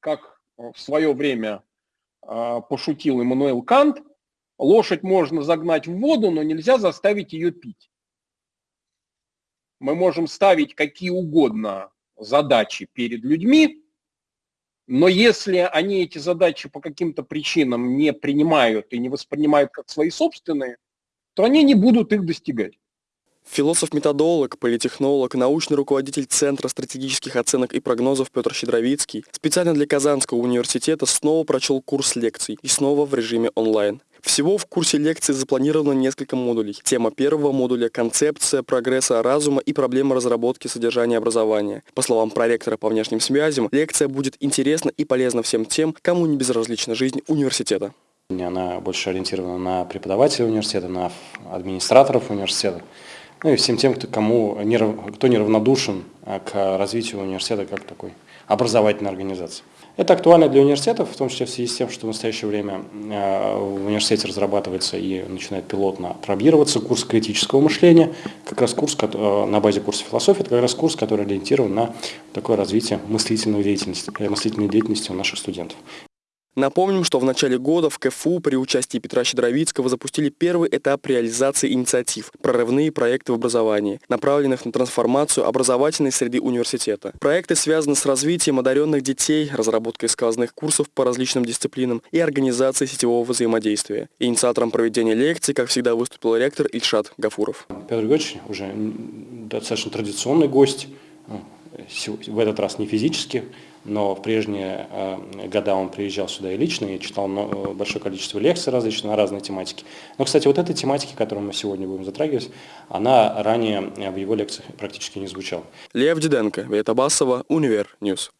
Как в свое время а, пошутил Иммануэл Кант, лошадь можно загнать в воду, но нельзя заставить ее пить. Мы можем ставить какие угодно задачи перед людьми, но если они эти задачи по каким-то причинам не принимают и не воспринимают как свои собственные, то они не будут их достигать. Философ-методолог, политехнолог, научный руководитель Центра стратегических оценок и прогнозов Петр Щедровицкий специально для Казанского университета снова прочел курс лекций и снова в режиме онлайн. Всего в курсе лекции запланировано несколько модулей. Тема первого модуля – концепция прогресса разума и проблема разработки содержания образования. По словам проректора по внешним связям, лекция будет интересна и полезна всем тем, кому не безразлична жизнь университета. Она больше ориентирована на преподавателей университета, на администраторов университета, ну и всем тем, кто, кому, кто неравнодушен а, к развитию университета как такой образовательной организации. Это актуально для университетов, в том числе в связи с тем, что в настоящее время а, в университете разрабатывается и начинает пилотно пробироваться курс критического мышления, как раз курс а, на базе курса философии, это как раз курс, который ориентирован на такое развитие мыслительной деятельности, мыслительной деятельности у наших студентов. Напомним, что в начале года в КФУ при участии Петра Щедровицкого запустили первый этап реализации инициатив «Прорывные проекты в образовании», направленных на трансформацию образовательной среды университета. Проекты связаны с развитием одаренных детей, разработкой сквозных курсов по различным дисциплинам и организацией сетевого взаимодействия. Инициатором проведения лекций, как всегда, выступил ректор Ильшат Гафуров. Петр Григорьевич уже достаточно традиционный гость, ну, в этот раз не физически, но в прежние э, года он приезжал сюда и лично, и читал э, большое количество лекций различных на разные тематики. Но, кстати, вот эта тематика, которую мы сегодня будем затрагивать, она ранее в его лекциях практически не звучала. Лев Диденко, Вета Басова, Универ News.